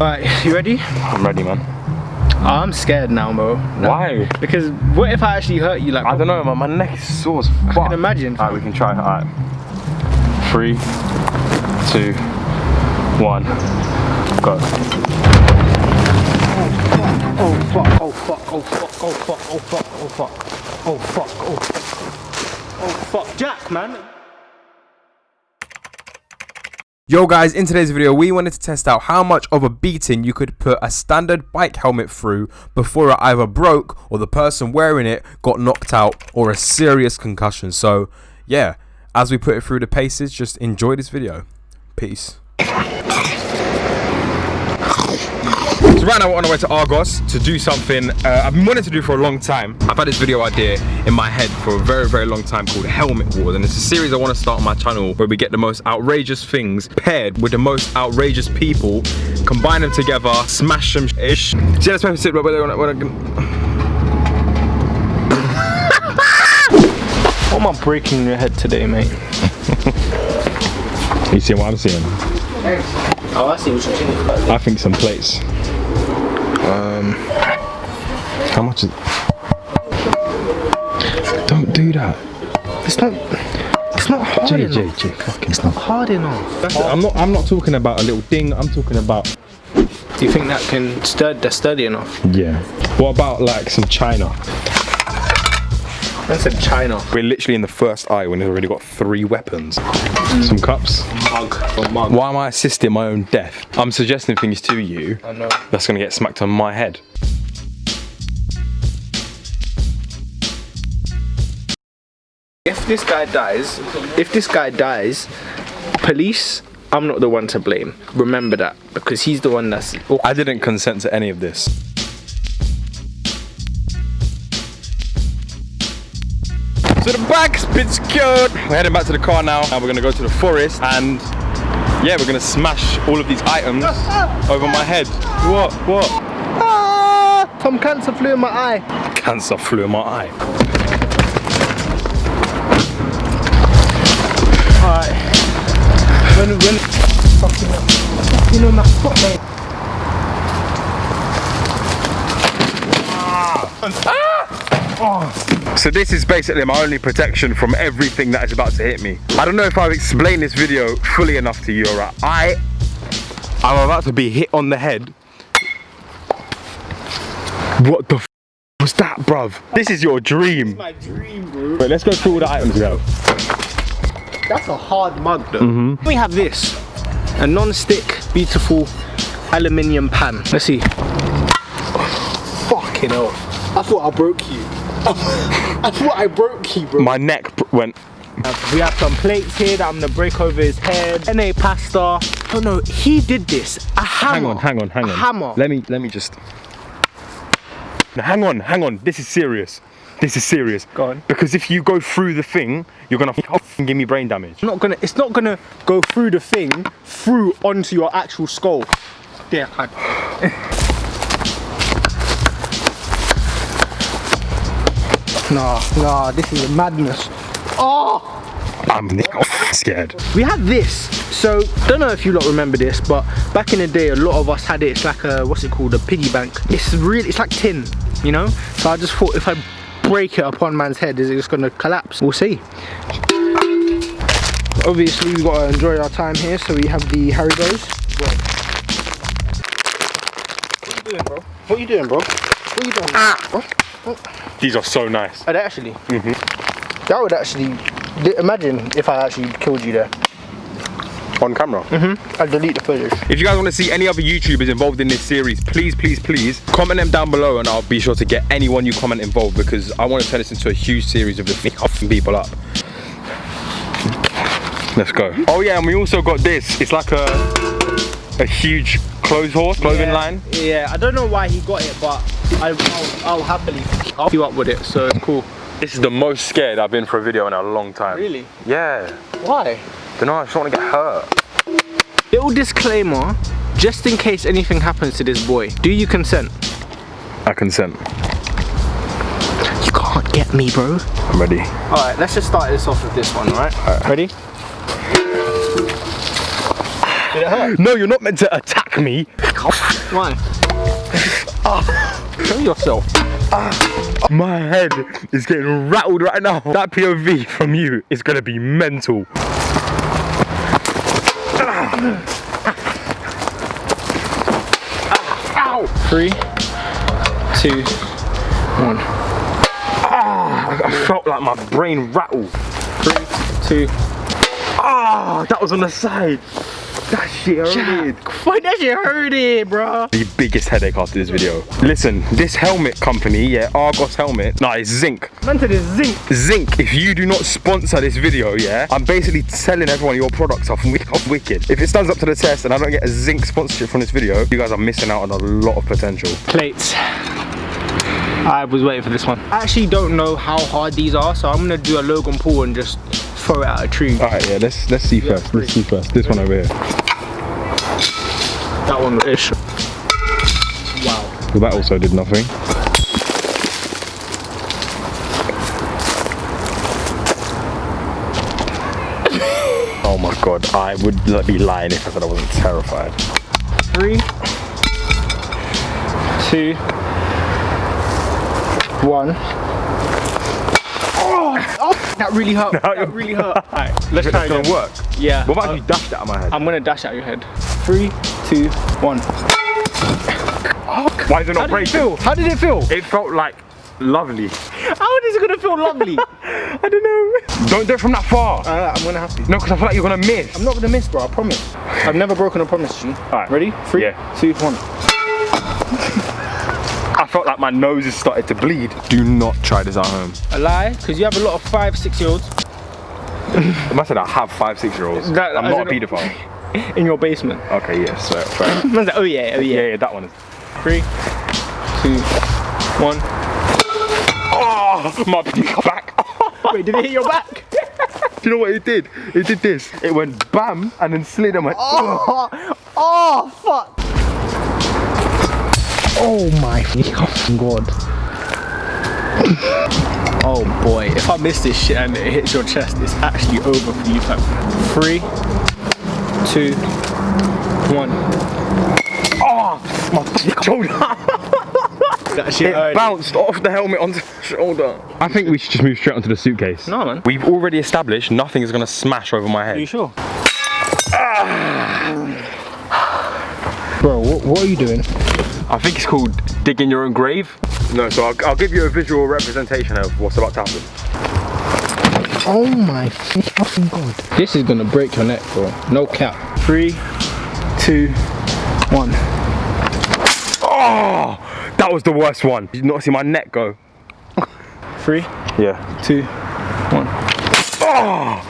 Alright, you ready? I'm ready, man. Oh, I'm scared now, bro. No. Why? Because what if I actually hurt you? Like I don't know, man. My neck is sore as fuck. I can imagine. Alright, we can try. Alright. Three, two, one, go. Oh fuck! Oh fuck! Oh fuck! Oh fuck! Oh fuck! Oh fuck! Oh fuck! Oh fuck! Oh fuck! Oh, oh, Jack, man. Yo guys, in today's video we wanted to test out how much of a beating you could put a standard bike helmet through before it either broke or the person wearing it got knocked out or a serious concussion. So yeah, as we put it through the paces, just enjoy this video. Peace. Right now we're on our way to Argos to do something uh, I've been wanting to do for a long time. I've had this video idea in my head for a very, very long time called Helmet Wars. And it's a series I want to start on my channel where we get the most outrageous things paired with the most outrageous people, combine them together, smash them ish. See, let's sit right where What am I breaking your head today, mate? you see what I'm seeing? Oh, I see what you're saying. I think some plates. Um, how much is? Don't do that. It's not. It's not hard J, enough. J, J, fucking It's not hard enough. That's. I'm not. I'm not talking about a little ding. I'm talking about. Do you think that can sturdy? That's sturdy enough? Yeah. What about like some china? I said China. We're literally in the first eye when we've already got three weapons. Some cups. Mug. Or mug. Why am I assisting my own death? I'm suggesting things to you. I know. That's gonna get smacked on my head. If this guy dies, if this guy dies, police, I'm not the one to blame. Remember that because he's the one that's. I didn't consent to any of this. So the bag's been secured. We're heading back to the car now. Now we're gonna go to the forest and yeah, we're gonna smash all of these items over my head. What? What? ah, Tom Cancer flew in my eye. Cancer flew in my eye. Alright. When, when. Fucking. Fucking on my foot, mate. So this is basically my only protection from everything that is about to hit me. I don't know if I've explained this video fully enough to you, alright? I, I'm about to be hit on the head. What the f was that, bruv? This is your dream. My dream, bro. Wait, let's go through all the items have. That's a hard mug, though. Mm-hmm. We have this a non-stick, beautiful aluminium pan. Let's see. Fucking hell. I thought I broke you. I thought I broke you, bro. My neck br- went. We have some plates here that I'm gonna break over his head. NA pasta. Oh no, he did this. A hammer. Hang on, hang on, hang on. A hammer. Let me, let me just. No, hang on, hang on. This is serious. This is serious. Go on. Because if you go through the thing, you're gonna give me brain damage. I'm not gonna. It's not gonna go through the thing, through onto your actual skull. There, I. Nah, nah, this is madness. Oh! I'm scared. We had this. So, don't know if you lot remember this, but back in the day, a lot of us had it. It's like a, what's it called? A piggy bank. It's really, it's like tin, you know? So I just thought if I break it upon man's head, is it just gonna collapse? We'll see. Obviously, we've got to enjoy our time here, so we have the Haribos. What are you doing, bro? What are you doing, bro? What are you doing? Ah. These are so nice. Are they actually? Mm-hmm. That would actually, imagine if I actually killed you there. On camera. Mm-hmm. I'd delete the footage. If you guys want to see any other YouTubers involved in this series, please, please, please comment them down below and I'll be sure to get anyone you comment involved because I want to turn this into a huge series of just f***ing people up. Let's go. Oh yeah, and we also got this. It's like a a huge clothes horse, clothing yeah, line. Yeah, I don't know why he got it, but I, will I'll happily I'll you up with it, so it's cool. This is the most scared I've been for a video in a long time. Really? Yeah. Why? Don't know, I just want to get hurt. Little disclaimer, just in case anything happens to this boy, do you consent? I consent. You can't get me, bro. I'm ready. Alright, let's just start this off with this one, alright? Alright. Ready? Did it hurt? No, you're not meant to attack me. Why? Show yourself. My head is getting rattled right now. That POV from you is gonna be mental. Three, two, one. Ah, I felt like my brain rattled. Three, two. Ah, that was on the side. That shit hurted. Why that shit hurt it, bro? The biggest headache after this video. Listen, this helmet company, yeah, Argos helmet, nah, it's zinc. Man to the zinc. Zinc, if you do not sponsor this video, yeah, I'm basically telling everyone your products are wi- are wicked. If it stands up to the test and I don't get a zinc sponsorship from this video, you guys are missing out on a lot of potential. Plates. I was waiting for this one. I actually don't know how hard these are, so I'm gonna do a Logan Paul and just throw it at a tree. All right, yeah, let's let's see first. Let's see first. This one over here. That one ish. Wow. Well, that also did nothing. Oh my god, I would be lying if I said I wasn't terrified. Three, two, one. That really hurt. that really hurt. Alright, let's try it gonna again. work? Yeah. What about uh, you dashed that out of my head? I'm gonna dash out your head. Three, two, one. Why is it How not did it breaking? feel? How did it feel? It felt like lovely. How is it gonna feel lovely? I don't know. Don't do it from that far. Alright, I'm gonna have to. No, because I feel like you're gonna miss. I'm not gonna miss, bro. I promise. I've never broken a promise, to you. Alright. Ready? Three, Yeah. two, one. I felt like my nose has started to bleed. Do not try this at home. A lie, because you have a lot of five, six year olds I must say I have five, six year olds. That- I'm not a don't know. paedophile. in your basement. Okay, yeah, so fair. Like, oh yeah, oh yeah, yeah. yeah, that one is. Three, two, one. Oh, my back. Wait, did it hit your back? Do you know what it did? It did this. It went bam and then slid and went. Oh, oh, fuck. Oh my fucking god. Oh boy, if I miss this shit and it hits your chest, it's actually over for you, fam. Three, two, one. Oh, my shoulder. That shit It hurt. bounced off the helmet onto the shoulder. I think we should just move straight onto the suitcase. No, man. We've already established nothing is gonna smash over my head. Are you head. sure? Ah. Bro, what, what are you doing? I think it's called digging your own grave. No, so I'll, I'll give you a visual representation of what's about to happen. Oh my fucking god. This is gonna break your neck, bro. No cap. Three, two, one. Oh, that was the worst one. Did you not see my neck go? Three, Yeah. two, one. Oh,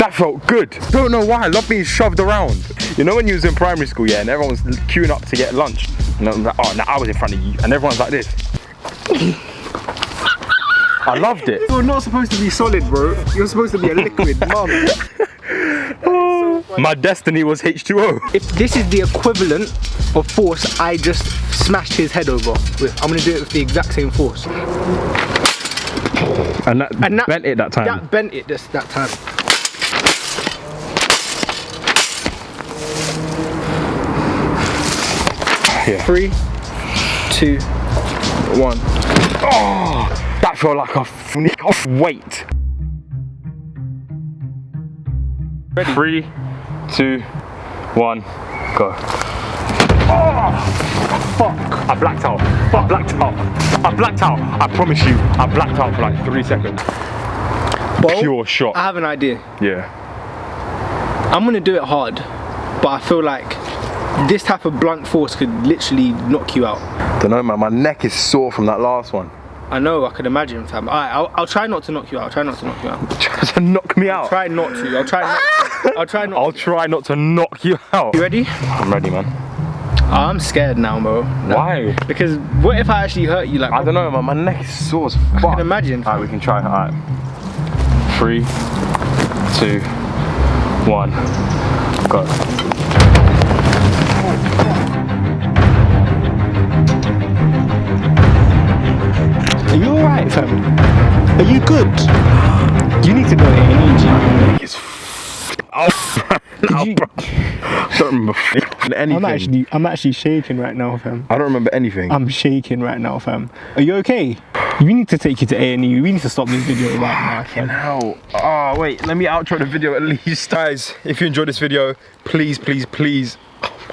that felt good. Don't know why. I love being shoved around. You know when you was in primary school, yeah, and everyone was queuing up to get lunch, and I'm like, oh, now I was in front of you, and everyone's like this. I loved it. You're not supposed to be solid, bro. You're supposed to be a liquid, mum. My destiny was H2O. If this is the equivalent of force I just smashed his head over with, I'm gonna do it with the exact same force. And that, And that bent it that time. That bent it this that time. Yeah. Three, two, one. Oh, that felt like a fnick off weight. Ready? Three, two, one, go. Oh, fuck. I blacked out. I blacked out. I blacked out. I promise you, I blacked out for like three seconds. Bo, Pure shot. I have an idea. Yeah. I'm gonna do it hard, but I feel like this type of blunt force could literally knock you out. Don't know, man. My neck is sore from that last one. I know, I can imagine, fam. Alright, I'll, I'll try not to knock you out. I'll try not to knock you out. Trying to knock me out. Try not to. I'll try not. I'll try not. I'll try not to knock you out. You ready? I'm ready, man. I'm scared now, bro. No. Why? Because what if I actually hurt you? Like I don't know, man. My neck is sore as fuck. I can imagine. Alright, we can try. Alright. Three, two, one, go. Are you good? You need to go A&E, It's f- oh, Did you- I don't remember anything. I'm actually, I'm actually shaking right now, fam. I don't remember anything. I'm shaking right now, fam. Are you okay? We need to take you to A&E. We need to stop this video right now, fam. How? Oh, ah, wait, let me outro the video at least. Guys, if you enjoyed this video, please, please, please,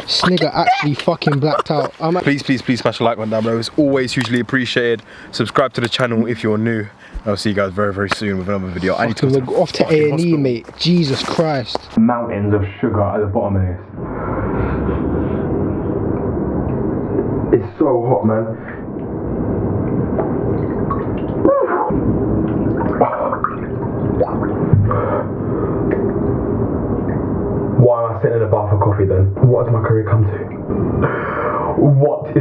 This nigga actually fucking blacked out. I'm please, please, please smash a like button down below. It's always hugely appreciated. Subscribe to the channel if you're new. I'll see you guys very, very soon with another video. I need to We're off to fucking A&E, mate. Jesus Christ. mountains of sugar at the bottom of this. It's so hot, man. Why am I sitting in a bar for coffee then? What has my career come to? What is